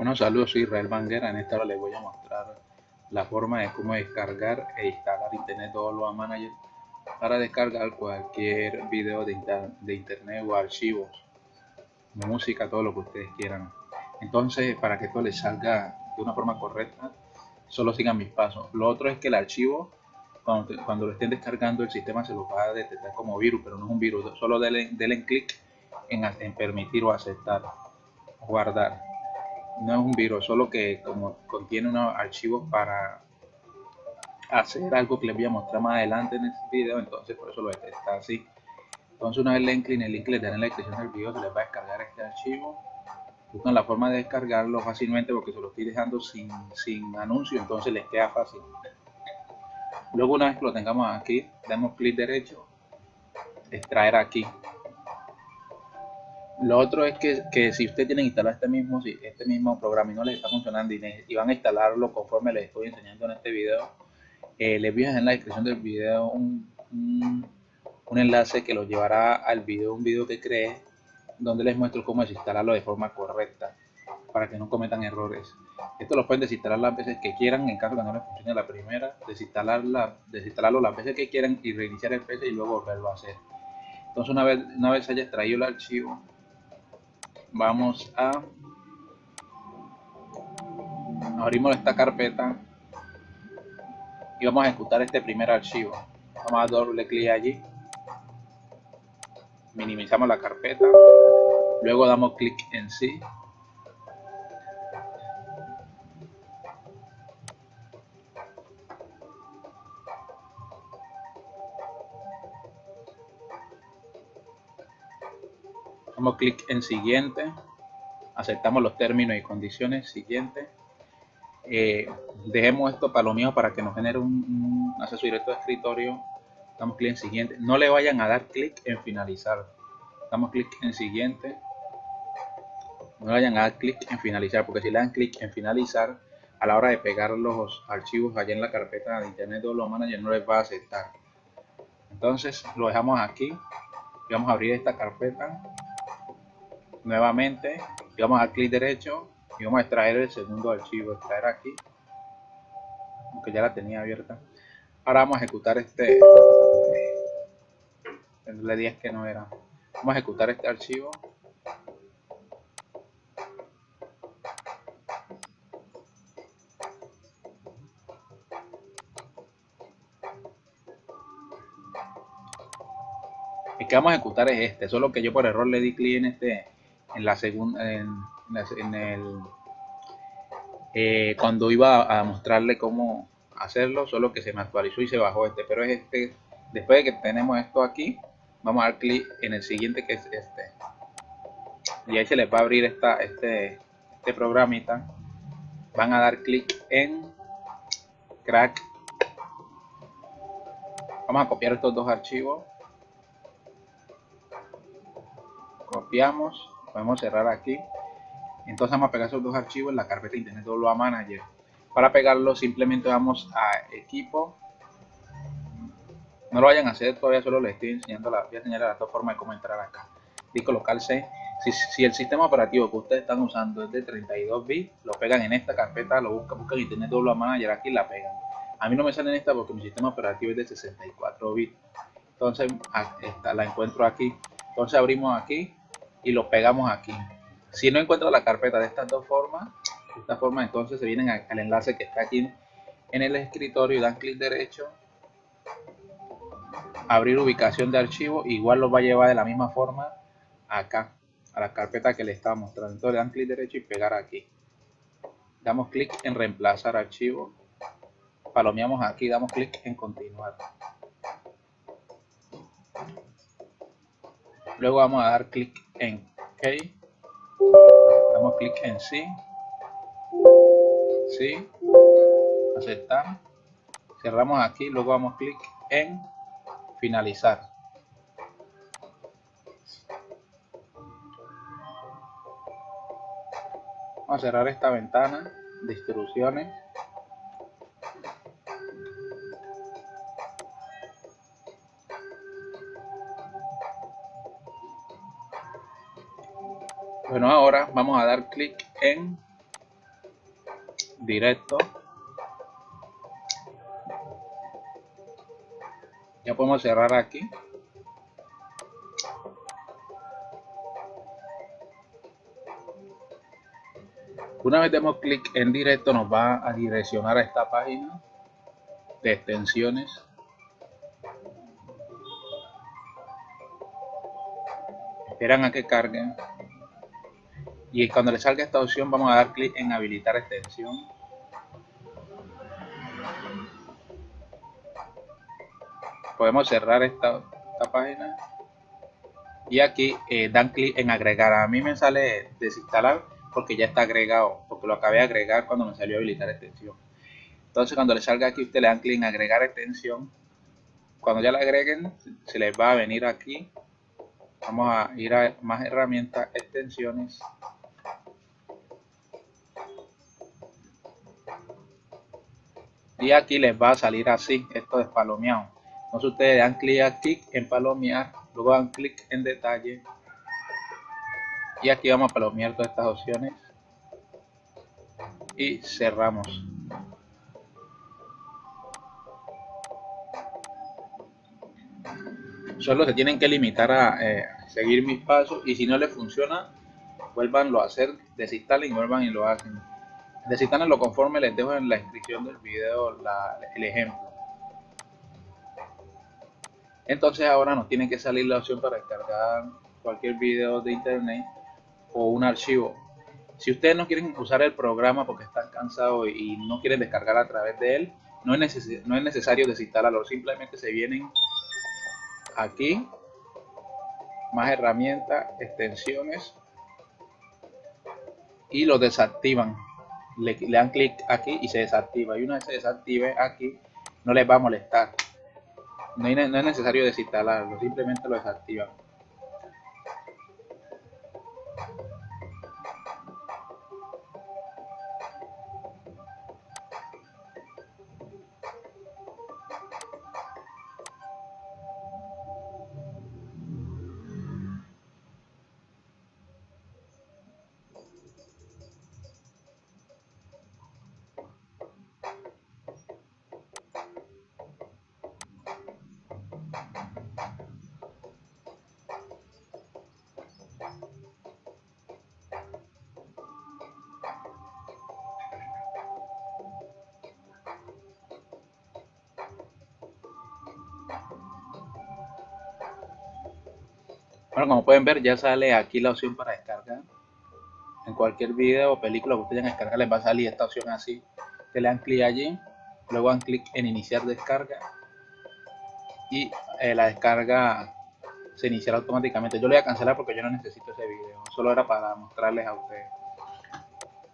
Bueno, saludos, soy Israel Banguera. En esta hora les voy a mostrar la forma de cómo descargar e instalar Internet Download Manager para descargar cualquier video de, internet o archivos, música, todo lo que ustedes quieran. Entonces, para que esto les salga de una forma correcta, solo sigan mis pasos. Lo otro es que el archivo, cuando, lo estén descargando, el sistema se lo va a detectar como virus, pero no es un virus. Solo denle, clic en permitir o aceptar, guardar. No es un virus, solo que como contiene unos archivos para hacer algo que les voy a mostrar más adelante en este video, entonces por eso lo detecta así. Entonces una vez le clic en el link les dan en la descripción del video, se les va a descargar este archivo buscan la forma de descargarlo fácilmente porque se lo estoy dejando sin, sin anuncio, entonces les queda fácil. Luego una vez que lo tengamos aquí, damos clic derecho, extraer aquí. Lo otro es que, que si usted tiene instalado este mismo, este mismo programa y no les está funcionando y, van a instalarlo conforme les estoy enseñando en este video, eh, les voy a dejar en la descripción del video un, un, enlace que los llevará al video, un video que creé donde les muestro cómo desinstalarlo de forma correcta para que no cometan errores. Esto lo pueden desinstalar las veces que quieran en caso de que no les funcione la primera, desinstalarla, desinstalarlo las veces que quieran y reiniciar el PC y luego volverlo a hacer. Entonces una vez, una vez haya extraído el archivo, vamos a abrimos esta carpeta y vamos a ejecutar este primer archivo. Vamos a doble clic allí, minimizamos la carpeta Luego damos clic en sí. Damos clic en siguiente. Aceptamos los términos y condiciones. Siguiente. Eh, dejemos esto palomeado para que nos genere un, acceso directo de escritorio. Damos clic en siguiente. No le vayan a dar clic en finalizar. Damos clic en siguiente no vayan a dar clic en finalizar, porque si le dan clic en finalizar, a la hora de pegar los archivos allá en la carpeta de Internet Manager no les va a aceptar. Entonces lo dejamos aquí vamos a abrir esta carpeta nuevamente vamos a clic derecho y vamos a extraer el segundo archivo, extraer aquí, aunque ya la tenía abierta. Ahora vamos a ejecutar este, le 10 que no era. Vamos a ejecutar este archivo el que vamos a ejecutar es este, solo que yo por error le di clic en este, en la segunda, en, el, eh, cuando iba a mostrarle cómo hacerlo, solo que se me actualizó y se bajó este, pero es este, después de que tenemos esto aquí, vamos a dar clic en el siguiente que es este, y ahí se les va a abrir esta, este, este programita, van a dar clic en crack, vamos a copiar estos dos archivos, copiamos, podemos cerrar aquí. Entonces vamos a pegar esos dos archivos en la carpeta Internet Download Manager. Para pegarlo simplemente vamos a equipo. No lo vayan a hacer todavía, solo les estoy enseñando la, voy a enseñar las dos formas de cómo entrar acá. Disco local C. Si, si, el sistema operativo que ustedes están usando es de 32 bits, lo pegan en esta carpeta, lo buscan, buscan Internet Download Manager aquí y la pegan. A mí no me sale en esta porque mi sistema operativo es de 64 bits. Entonces esta, la encuentro aquí. Entonces abrimos aquí y lo pegamos aquí. Si no encuentro la carpeta de estas dos formas, de esta forma entonces se vienen al enlace que está aquí en el escritorio y dan clic derecho, abrir ubicación de archivo, igual lo va a llevar de la misma forma acá, a la carpeta que le estaba mostrando. Entonces dan clic derecho y pegar aquí. Damos clic en reemplazar archivo, palomeamos aquí, damos clic en continuar. Luego vamos a dar clic en OK. Damos clic en sí. Sí. Aceptar. Cerramos aquí. Luego damos clic en finalizar. Vamos a cerrar esta ventana de instrucciones. Bueno, ahora vamos a dar clic en directo. Ya podemos cerrar aquí. Una vez demos clic en directo nos va a direccionar a esta página de extensiones. Esperan a que carguen. Y cuando le salga esta opción vamos a dar clic en habilitar extensión. Podemos cerrar esta, página. Y aquí eh, dan clic en agregar. A mí me sale desinstalar porque ya está agregado, porque lo acabé de agregar cuando me salió habilitar extensión. Entonces cuando le salga aquí, usted le dan clic en agregar extensión. Cuando ya la agreguen, se les va a venir aquí. Vamos a ir a más herramientas, extensiones. Y aquí les va a salir así, esto es palomeado. Entonces ustedes dan clic aquí en palomear, luego dan clic en detalle. Y aquí vamos a palomear todas estas opciones. Y cerramos. Solo se tienen que limitar a eh, seguir mis pasos y si no les funciona vuelvanlo a hacer desinstalen y vuelvan y lo hacen lo conforme les dejo en la descripción del video el ejemplo entonces ahora nos tiene que salir la opción para descargar cualquier video de internet o un archivo. Si ustedes no quieren usar el programa porque están cansados y no quieren descargar a través de él, no es, no es necesario desinstalarlo, simplemente se vienen aquí, más herramientas, extensiones y lo desactivan. Le, dan clic aquí y se desactiva. Y una vez se desactive aquí, no les va a molestar. No, es necesario desinstalarlo, simplemente lo desactivan. Bueno, como pueden ver ya sale aquí la opción para descargar. En cualquier video o película que ustedes descargar les va a salir esta opción así. Que le dan clic allí, luego dan clic en iniciar descarga y eh, la descarga se iniciará automáticamente. Yo le voy a cancelar porque yo no necesito ese video, solo era para mostrarles a ustedes.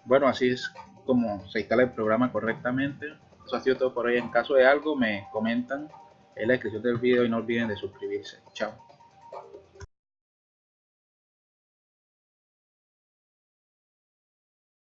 Bueno, así es como se instala el programa correctamente. Eso ha sido todo por hoy. En caso de algo me comentan en la descripción del video y no olviden de suscribirse. Chao.